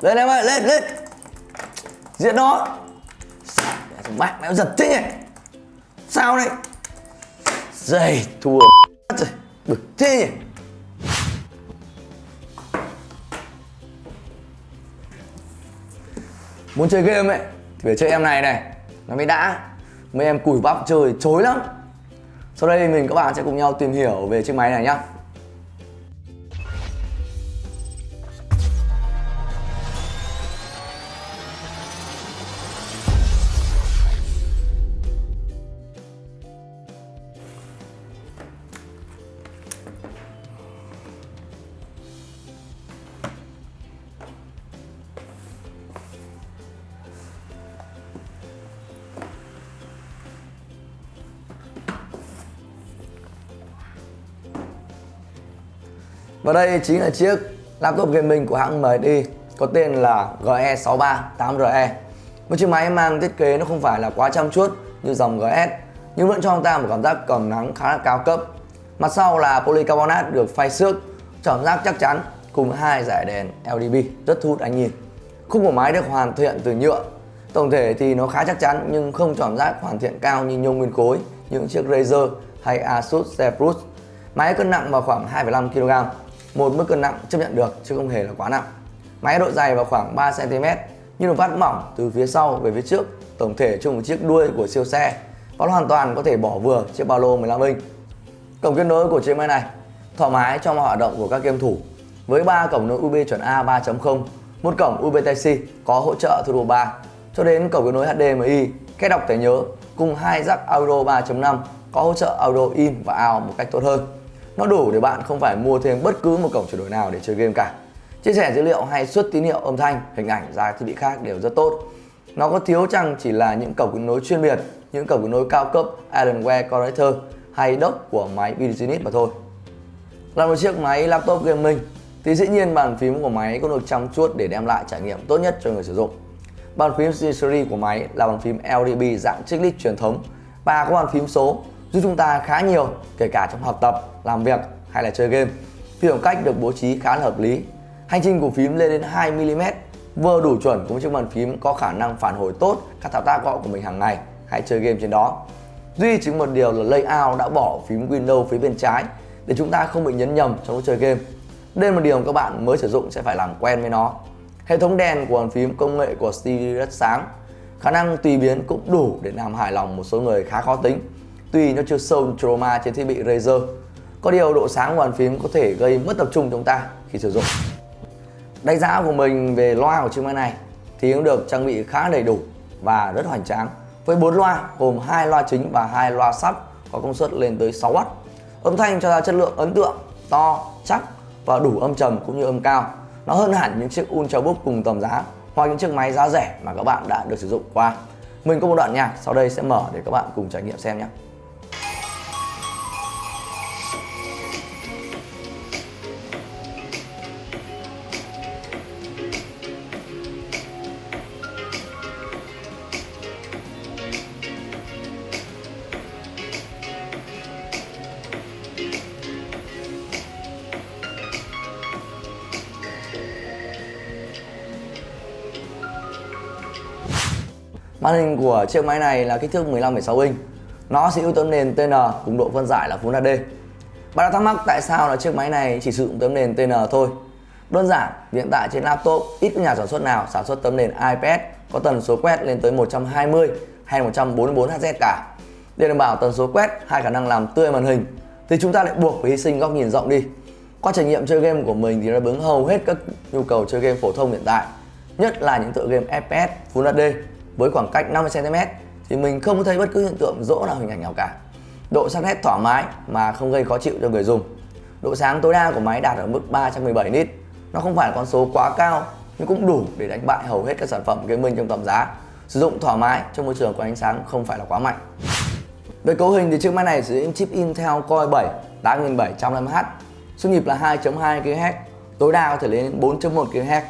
lên em ơi lên lên. Diễn nó. Mẹ mẹ giật thế nhỉ? Sao đây dày thua rồi. Bực thế nhỉ? Muốn chơi game ấy, thì phải chơi em này này. Nó mới đã. Mấy em cùi bắp chơi chối lắm. Sau đây mình các bạn sẽ cùng nhau tìm hiểu về chiếc máy này nhá. Và đây chính là chiếc laptop gaming của hãng MSI có tên là GE638RE Một chiếc máy mang thiết kế nó không phải là quá chăm chút như dòng GS nhưng vẫn cho ông ta một cảm giác cầm nắng khá là cao cấp. Mặt sau là polycarbonate được phay xước, cảm giác chắc chắn cùng hai giải đèn LDB rất thu hút ánh nhìn. Khung của máy được hoàn thiện từ nhựa Tổng thể thì nó khá chắc chắn nhưng không cảm giác hoàn thiện cao như nhôm nguyên khối những chiếc Razer hay Asus Zephyrus Máy cân nặng vào khoảng 2,5 kg một mức cân nặng chấp nhận được chứ không hề là quá nặng. Máy độ dày vào khoảng 3 cm nhưng được vắt mỏng từ phía sau về phía trước, tổng thể chung một chiếc đuôi của siêu xe và hoàn toàn có thể bỏ vừa chiếc ba lô 15 inch. Cổng kết nối của chiếc máy này thoải mái cho mọi hoạt động của các game thủ với ba cổng nối USB chuẩn A 3.0, một cổng USB Type-C có hỗ trợ Turbo 3 cho đến cổng kết nối HDMI, kết đọc thẻ nhớ cùng hai jack audio 3.5 có hỗ trợ audio in và out một cách tốt hơn. Nó đủ để bạn không phải mua thêm bất cứ một cổng chuyển đổi nào để chơi game cả. Chia sẻ dữ liệu hay xuất tín hiệu âm thanh, hình ảnh ra thiết bị khác đều rất tốt. Nó có thiếu chăng chỉ là những cổng kết nối chuyên biệt, những cổng kết nối cao cấp Alienware Connector hay dock của máy business unit mà thôi. Là một chiếc máy laptop gaming thì dĩ nhiên bàn phím của máy cũng được chăm chút để đem lại trải nghiệm tốt nhất cho người sử dụng. Bàn phím series của máy là bàn phím LDB dạng chiclet truyền thống và có bàn phím số giúp chúng ta khá nhiều kể cả trong học tập, làm việc hay là chơi game. Phím khoảng cách được bố trí khá là hợp lý. Hành trình của phím lên đến 2mm vừa đủ chuẩn cùng chiếc bàn phím có khả năng phản hồi tốt các thao tác gõ của mình hàng ngày hay chơi game trên đó. Duy chính một điều là layout đã bỏ phím Windows phía bên trái để chúng ta không bị nhấn nhầm trong lúc chơi game. Đây là một điều các bạn mới sử dụng sẽ phải làm quen với nó. Hệ thống đèn của bàn phím công nghệ của Stevie rất sáng. Khả năng tùy biến cũng đủ để làm hài lòng một số người khá khó tính Tuy nó chưa sâu trauma trên thiết bị Razer có điều độ sáng của bàn phím có thể gây mất tập trung chúng ta khi sử dụng. Đánh giá của mình về loa của chiếc máy này thì cũng được trang bị khá đầy đủ và rất hoành tráng. Với 4 loa, gồm hai loa chính và hai loa sub có công suất lên tới 6W âm thanh cho ra chất lượng ấn tượng, to, chắc và đủ âm trầm cũng như âm cao. Nó hơn hẳn những chiếc Ultrabook cùng tầm giá hoặc những chiếc máy giá rẻ mà các bạn đã được sử dụng qua. Mình có một đoạn nhạc, sau đây sẽ mở để các bạn cùng trải nghiệm xem nhé. Màn hình của chiếc máy này là kích thước 15,6 inch. Nó sẽ ưu tấm nền TN cùng độ phân giải là Full HD Bạn đã thắc mắc tại sao là chiếc máy này chỉ sử dụng tấm nền TN thôi? Đơn giản, hiện tại trên laptop ít có nhà sản xuất nào sản xuất tấm nền IPS có tần số quét lên tới 120 hay 144 Hz cả. Để đảm bảo tần số quét hay khả năng làm tươi màn hình thì chúng ta lại buộc phải hy sinh góc nhìn rộng đi. Qua trải nghiệm chơi game của mình thì nó bứng hầu hết các nhu cầu chơi game phổ thông hiện tại nhất là những tựa game FPS Full HD với khoảng cách 50cm thì mình không thấy bất cứ hiện tượng rỗ nào hình ảnh nào cả. Độ sắc nét thoải mái mà không gây khó chịu cho người dùng. Độ sáng tối đa của máy đạt ở mức 317 nit. Nó không phải là con số quá cao nhưng cũng đủ để đánh bại hầu hết các sản phẩm gaming trong tầm giá. Sử dụng thoải mái trong môi trường có ánh sáng không phải là quá mạnh. Về cấu hình thì chiếc máy này sử dụng chip Intel Core 7 8700Hz, xung nhịp là 2.2 GHz, tối đa có thể lên đến 4.1 GHz,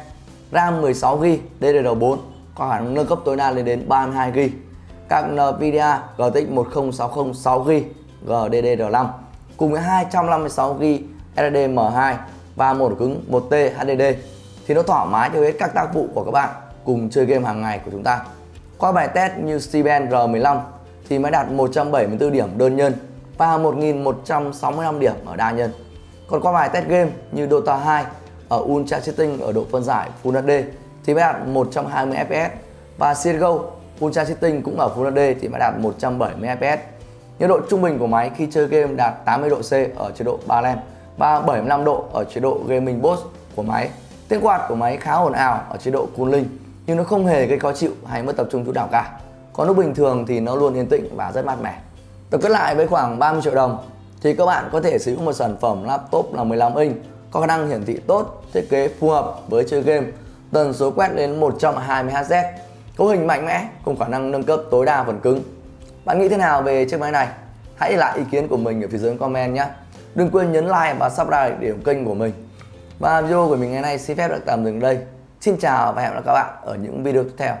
RAM 16GB DDR4 có khả năng nâng cấp tối đa lên đến 32GB các NVIDIA GTX 1060 6GB GDDR5 cùng với 256GB SSD M2 và một cứng 1T HDD thì nó thoải mái cho hết các tác vụ của các bạn cùng chơi game hàng ngày của chúng ta. Qua bài test như Steven R15 thì mới đạt 174 điểm đơn nhân và 1165 điểm ở đa nhân. Còn qua bài test game như Dota 2 ở Ultra setting ở độ phân giải Full HD thì mới đạt 120 fps và CSGO Ultra Setting cũng ở Full HD thì mới đạt 170 fps. Nhiệt độ trung bình của máy khi chơi game đạt 80 độ C ở chế độ Balance và 75 độ ở chế độ Gaming Boss của máy. Tiếng quạt của máy khá ồn ào ở chế độ Cooling nhưng nó không hề gây khó chịu hay mất tập trung chút nào cả. Còn lúc bình thường thì nó luôn yên tĩnh và rất mát mẻ. Tập kết lại với khoảng 30 triệu đồng thì các bạn có thể sử dụng một sản phẩm laptop là 15 inch có khả năng hiển thị tốt, thiết kế phù hợp với chơi game, tần số quét đến 120 Hz, cấu hình mạnh mẽ cùng khả năng nâng cấp tối đa phần cứng. Bạn nghĩ thế nào về chiếc máy này? Hãy để lại ý kiến của mình ở phía dưới comment nhé. Đừng quên nhấn like và subscribe để ủng kênh của mình. Và video của mình ngày nay xin phép được tạm dừng đây. Xin chào và hẹn gặp lại các bạn ở những video tiếp theo.